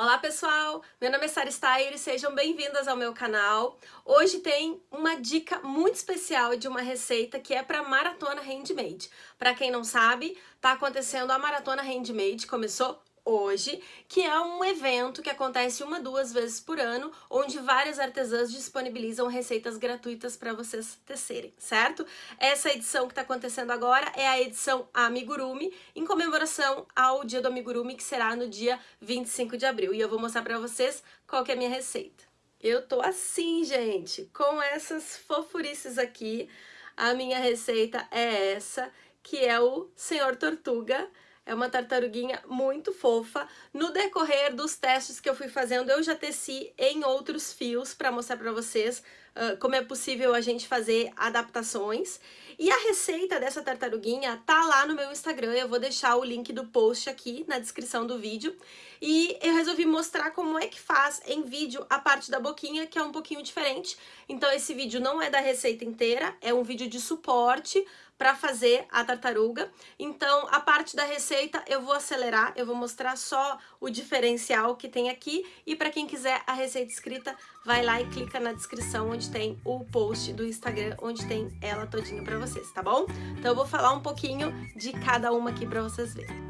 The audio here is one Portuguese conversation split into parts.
Olá pessoal, meu nome é Sara Steyer e sejam bem-vindas ao meu canal. Hoje tem uma dica muito especial de uma receita que é para Maratona Handmade. Para quem não sabe, tá acontecendo a Maratona Handmade, começou hoje, que é um evento que acontece uma, duas vezes por ano, onde várias artesãs disponibilizam receitas gratuitas para vocês tecerem, certo? Essa edição que está acontecendo agora é a edição Amigurumi, em comemoração ao dia do Amigurumi, que será no dia 25 de abril. E eu vou mostrar para vocês qual que é a minha receita. Eu tô assim, gente, com essas fofurices aqui. A minha receita é essa, que é o Senhor Tortuga, é uma tartaruguinha muito fofa. No decorrer dos testes que eu fui fazendo, eu já teci em outros fios para mostrar para vocês uh, como é possível a gente fazer adaptações. E a receita dessa tartaruguinha tá lá no meu Instagram, eu vou deixar o link do post aqui na descrição do vídeo. E eu resolvi mostrar como é que faz em vídeo a parte da boquinha, que é um pouquinho diferente. Então esse vídeo não é da receita inteira, é um vídeo de suporte para fazer a tartaruga. Então, a parte da receita eu vou acelerar, eu vou mostrar só o diferencial que tem aqui. E para quem quiser a receita escrita, vai lá e clica na descrição onde tem o post do Instagram, onde tem ela todinha para vocês, tá bom? Então, eu vou falar um pouquinho de cada uma aqui para vocês verem.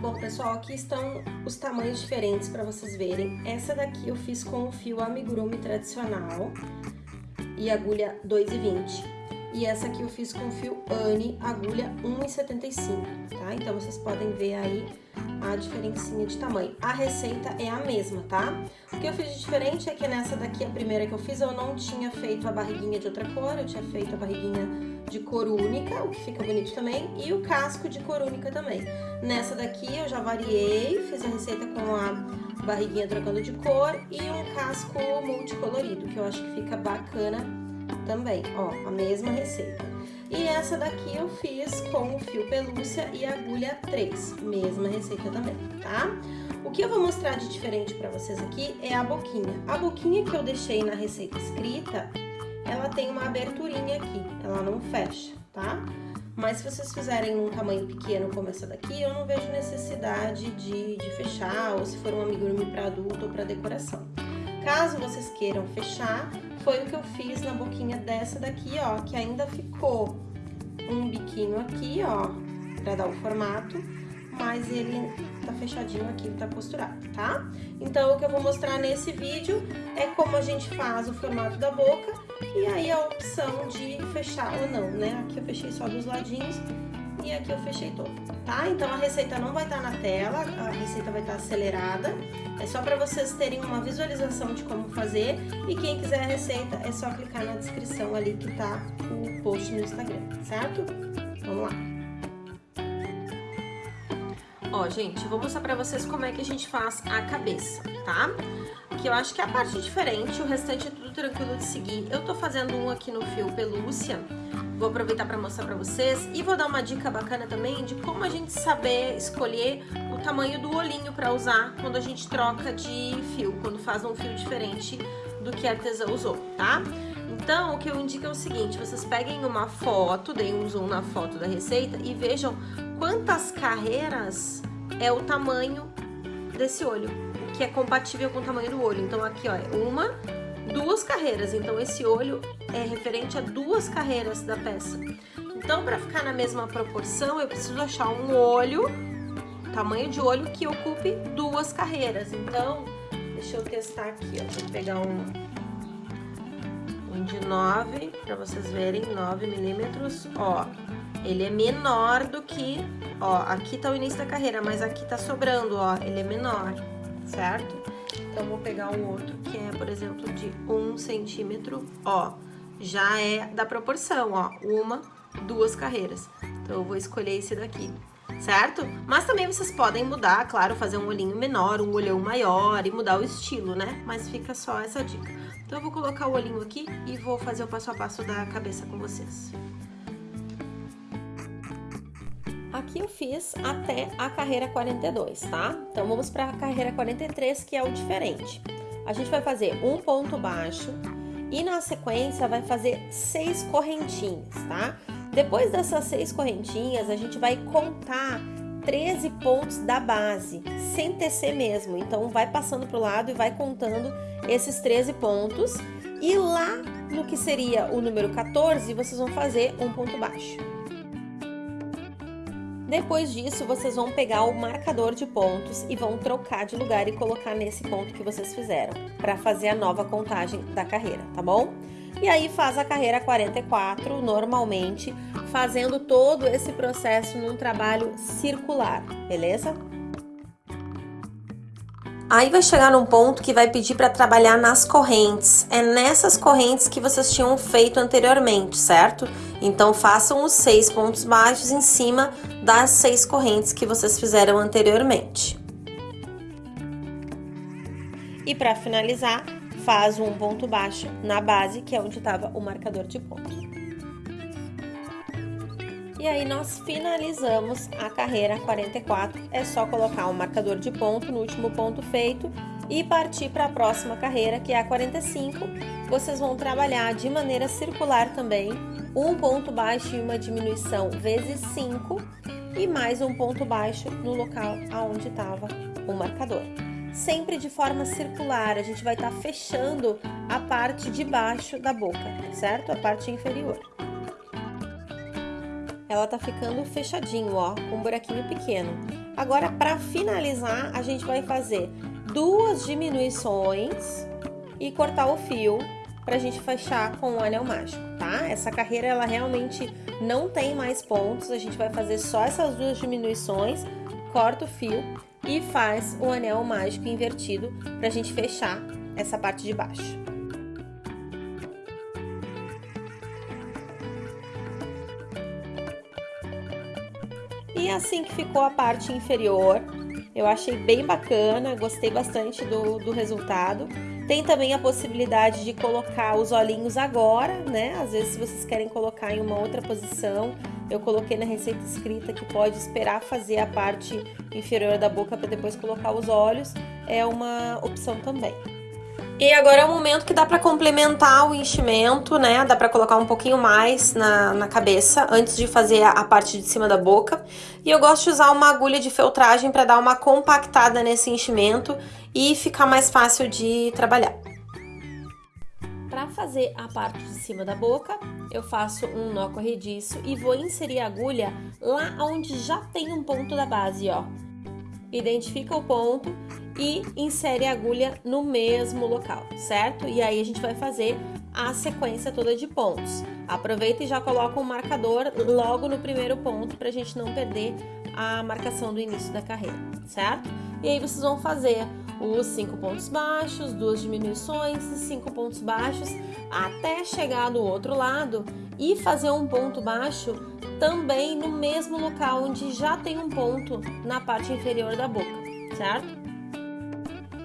Bom, pessoal, aqui estão os tamanhos diferentes para vocês verem. Essa daqui eu fiz com o fio amigurumi tradicional e agulha 2,20. E essa aqui eu fiz com fio Anne, agulha 1,75, tá? Então, vocês podem ver aí a diferencinha de tamanho. A receita é a mesma, tá? O que eu fiz de diferente é que nessa daqui, a primeira que eu fiz, eu não tinha feito a barriguinha de outra cor, eu tinha feito a barriguinha de cor única, o que fica bonito também, e o casco de cor única também. Nessa daqui eu já variei, fiz a receita com a barriguinha trocando de cor e um casco multicolorido, que eu acho que fica bacana também, ó, a mesma receita. E essa daqui eu fiz com o fio pelúcia e agulha 3, mesma receita também, tá? O que eu vou mostrar de diferente pra vocês aqui é a boquinha. A boquinha que eu deixei na receita escrita, ela tem uma aberturinha aqui, ela não fecha, tá? Mas se vocês fizerem um tamanho pequeno como essa daqui, eu não vejo necessidade de, de fechar, ou se for um amigurumi para adulto ou para decoração. Caso vocês queiram fechar, foi o que eu fiz na boquinha dessa daqui, ó, que ainda ficou um biquinho aqui, ó, pra dar o formato, mas ele tá fechadinho aqui, tá costurado, tá? Então, o que eu vou mostrar nesse vídeo é como a gente faz o formato da boca e aí a opção de fechar ou não, né? Aqui eu fechei só dos ladinhos e aqui eu fechei todo, tá? Então a receita não vai estar tá na tela, a receita vai estar tá acelerada, é só para vocês terem uma visualização de como fazer e quem quiser a receita é só clicar na descrição ali que tá o post no Instagram, certo? Vamos lá! Ó, gente, vou mostrar pra vocês como é que a gente faz a cabeça, tá? Que eu acho que é a parte diferente, o restante é tudo tranquilo de seguir. Eu tô fazendo um aqui no fio pelúcia, Vou aproveitar para mostrar para vocês e vou dar uma dica bacana também de como a gente saber escolher o tamanho do olhinho para usar quando a gente troca de fio, quando faz um fio diferente do que a artesã usou, tá? Então, o que eu indico é o seguinte, vocês peguem uma foto, deem um zoom na foto da receita e vejam quantas carreiras é o tamanho desse olho, que é compatível com o tamanho do olho. Então, aqui, ó, é uma, duas carreiras, então esse olho é referente a duas carreiras da peça. Então, para ficar na mesma proporção, eu preciso achar um olho, tamanho de olho que ocupe duas carreiras. Então, deixa eu testar aqui, ó, vou pegar um, um de 9, para vocês verem, 9 milímetros, ó. Ele é menor do que, ó, aqui tá o início da carreira, mas aqui tá sobrando, ó, ele é menor, certo? Então, vou pegar um outro que é, por exemplo, de um centímetro, ó. Já é da proporção, ó. Uma, duas carreiras. Então, eu vou escolher esse daqui, certo? Mas também vocês podem mudar, claro, fazer um olhinho menor, um olhão maior e mudar o estilo, né? Mas fica só essa dica. Então, eu vou colocar o olhinho aqui e vou fazer o passo a passo da cabeça com vocês. Eu fiz até a carreira 42, tá? Então, vamos para a carreira 43, que é o diferente. A gente vai fazer um ponto baixo e na sequência vai fazer seis correntinhas, tá? Depois dessas seis correntinhas, a gente vai contar 13 pontos da base, sem tecer mesmo. Então vai passando para o lado e vai contando esses 13 pontos. E lá no que seria o número 14, vocês vão fazer um ponto baixo. Depois disso, vocês vão pegar o marcador de pontos e vão trocar de lugar e colocar nesse ponto que vocês fizeram, para fazer a nova contagem da carreira, tá bom? E aí faz a carreira 44 normalmente, fazendo todo esse processo num trabalho circular, beleza? Aí vai chegar num ponto que vai pedir para trabalhar nas correntes. É nessas correntes que vocês tinham feito anteriormente, certo? Então façam os seis pontos baixos em cima das seis correntes que vocês fizeram anteriormente. E para finalizar, faz um ponto baixo na base, que é onde estava o marcador de ponto. E aí nós finalizamos a carreira 44. É só colocar um marcador de ponto no último ponto feito e partir para a próxima carreira, que é a 45. Vocês vão trabalhar de maneira circular também, um ponto baixo e uma diminuição vezes 5 e mais um ponto baixo no local aonde estava o marcador. Sempre de forma circular, a gente vai estar tá fechando a parte de baixo da boca, certo? A parte inferior ela tá ficando fechadinho, ó, com um buraquinho pequeno. Agora, para finalizar, a gente vai fazer duas diminuições e cortar o fio pra gente fechar com o anel mágico, tá? Essa carreira, ela realmente não tem mais pontos, a gente vai fazer só essas duas diminuições, corta o fio e faz o anel mágico invertido pra gente fechar essa parte de baixo. E assim que ficou a parte inferior, eu achei bem bacana, gostei bastante do, do resultado. Tem também a possibilidade de colocar os olhinhos agora, né? Às vezes, se vocês querem colocar em uma outra posição, eu coloquei na receita escrita que pode esperar fazer a parte inferior da boca para depois colocar os olhos. É uma opção também. E agora é o momento que dá para complementar o enchimento, né? Dá para colocar um pouquinho mais na, na cabeça antes de fazer a, a, parte de cima da boca. E eu gosto de usar uma agulha de feltragem para dar uma compactada nesse enchimento e ficar mais fácil de trabalhar. Para fazer a parte de cima da boca, eu faço um nó corrediço e vou inserir a agulha lá onde já tem um ponto da base, ó. Identifica o ponto e insere a agulha no mesmo local, certo? E aí a gente vai fazer a sequência toda de pontos. Aproveita e já coloca um marcador logo no primeiro ponto para a gente não perder a marcação do início da carreira, certo? E aí vocês vão fazer os cinco pontos baixos, duas diminuições e cinco pontos baixos até chegar do outro lado e fazer um ponto baixo também no mesmo local onde já tem um ponto na parte inferior da boca, certo?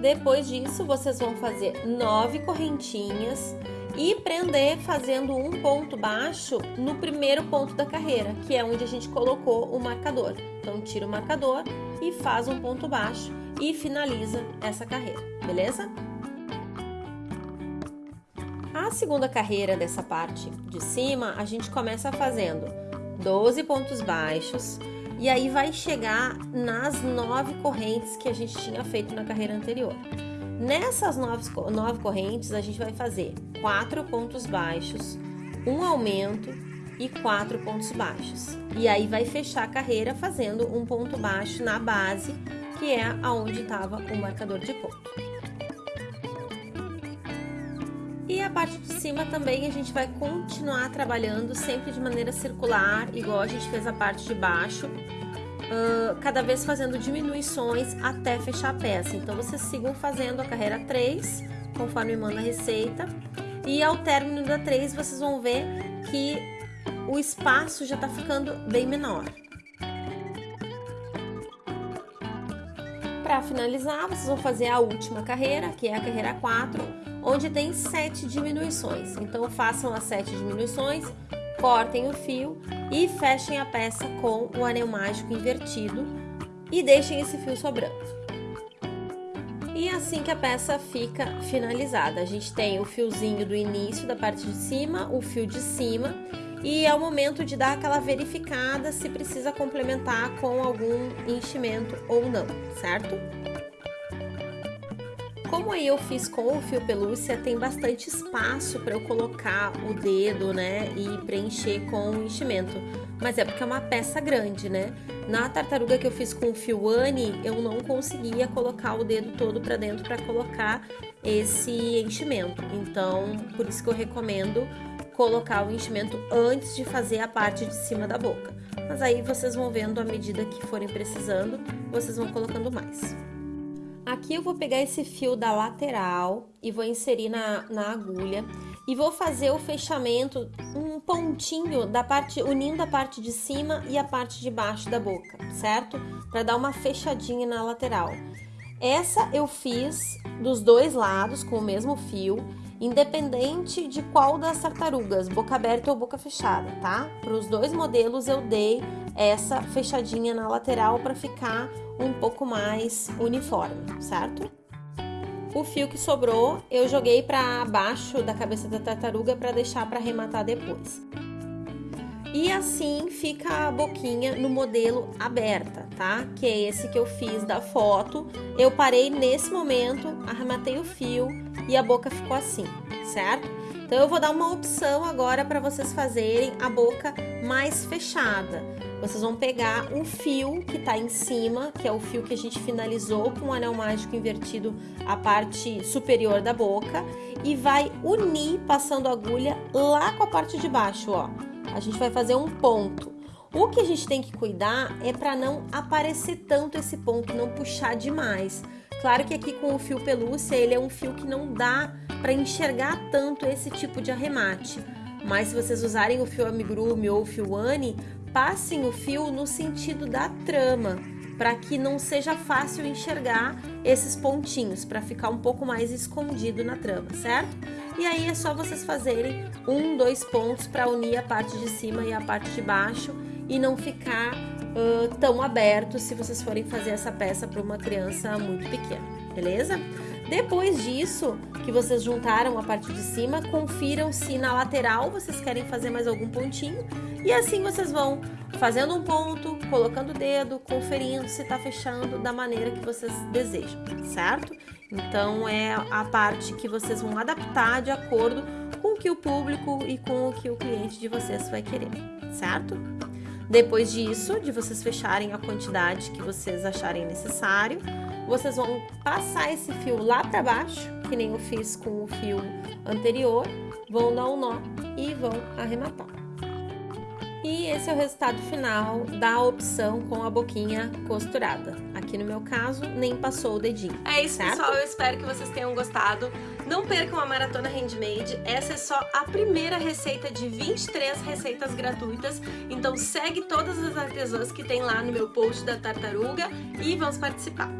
Depois disso, vocês vão fazer nove correntinhas e prender fazendo um ponto baixo no primeiro ponto da carreira, que é onde a gente colocou o marcador. Então, tira o marcador e faz um ponto baixo e finaliza essa carreira, beleza? A segunda carreira dessa parte de cima, a gente começa fazendo 12 pontos baixos, e aí vai chegar nas nove correntes que a gente tinha feito na carreira anterior. Nessas nove, nove correntes, a gente vai fazer quatro pontos baixos, um aumento e quatro pontos baixos. E aí vai fechar a carreira fazendo um ponto baixo na base, que é aonde estava o marcador de ponto. E a parte de cima também a gente vai continuar trabalhando sempre de maneira circular, igual a gente fez a parte de baixo, uh, cada vez fazendo diminuições até fechar a peça. Então, vocês sigam fazendo a carreira 3, conforme manda a receita, e ao término da 3 vocês vão ver que o espaço já está ficando bem menor. Para finalizar, vocês vão fazer a última carreira, que é a carreira 4, onde tem sete diminuições. Então façam as sete diminuições, cortem o fio e fechem a peça com o anel mágico invertido e deixem esse fio sobrando. E assim que a peça fica finalizada, a gente tem o fiozinho do início da parte de cima, o fio de cima e é o momento de dar aquela verificada se precisa complementar com algum enchimento ou não, certo? Como eu fiz com o fio pelúcia, tem bastante espaço para eu colocar o dedo, né, e preencher com o enchimento. Mas é porque é uma peça grande, né? Na tartaruga que eu fiz com o fio Anne, eu não conseguia colocar o dedo todo para dentro para colocar esse enchimento. Então, por isso que eu recomendo colocar o enchimento antes de fazer a parte de cima da boca. Mas aí vocês vão vendo à medida que forem precisando, vocês vão colocando mais. Aqui eu vou pegar esse fio da lateral e vou inserir na, na agulha e vou fazer o fechamento, um pontinho da parte, unindo a parte de cima e a parte de baixo da boca, certo? Para dar uma fechadinha na lateral. Essa eu fiz dos dois lados com o mesmo fio, independente de qual das tartarugas, boca aberta ou boca fechada, tá? Para os dois modelos eu dei essa fechadinha na lateral para ficar um pouco mais uniforme, certo? O fio que sobrou eu joguei para baixo da cabeça da tartaruga para deixar para arrematar depois. E assim fica a boquinha no modelo aberta, tá? Que é esse que eu fiz da foto. Eu parei nesse momento, arrematei o fio e a boca ficou assim, certo? Então eu vou dar uma opção agora para vocês fazerem a boca mais fechada. Vocês vão pegar um fio que está em cima, que é o fio que a gente finalizou com o anel mágico invertido a parte superior da boca e vai unir passando a agulha lá com a parte de baixo, ó. A gente vai fazer um ponto. O que a gente tem que cuidar é para não aparecer tanto esse ponto, não puxar demais. Claro que aqui com o fio pelúcia, ele é um fio que não dá para enxergar tanto esse tipo de arremate. Mas se vocês usarem o fio amigurumi ou o fio Anne, passem o fio no sentido da trama, para que não seja fácil enxergar esses pontinhos, para ficar um pouco mais escondido na trama, certo? E aí é só vocês fazerem um, dois pontos para unir a parte de cima e a parte de baixo e não ficar uh, tão aberto se vocês forem fazer essa peça para uma criança muito pequena, beleza? Depois disso, que vocês juntaram a parte de cima, confiram se na lateral vocês querem fazer mais algum pontinho e assim vocês vão fazendo um ponto, colocando o dedo, conferindo se está fechando da maneira que vocês desejam, certo? Então é a parte que vocês vão adaptar de acordo com o que o público e com o que o cliente de vocês vai querer, certo? Depois disso, de vocês fecharem a quantidade que vocês acharem necessário, vocês vão passar esse fio lá para baixo, que nem eu fiz com o fio anterior, vão dar um nó e vão arrematar. E esse é o resultado final da opção com a boquinha costurada. Aqui no meu caso, nem passou o dedinho. É isso, certo? pessoal. Eu espero que vocês tenham gostado. Não percam a Maratona Handmade. Essa é só a primeira receita de 23 receitas gratuitas. Então segue todas as artesãs que tem lá no meu post da tartaruga e vamos participar.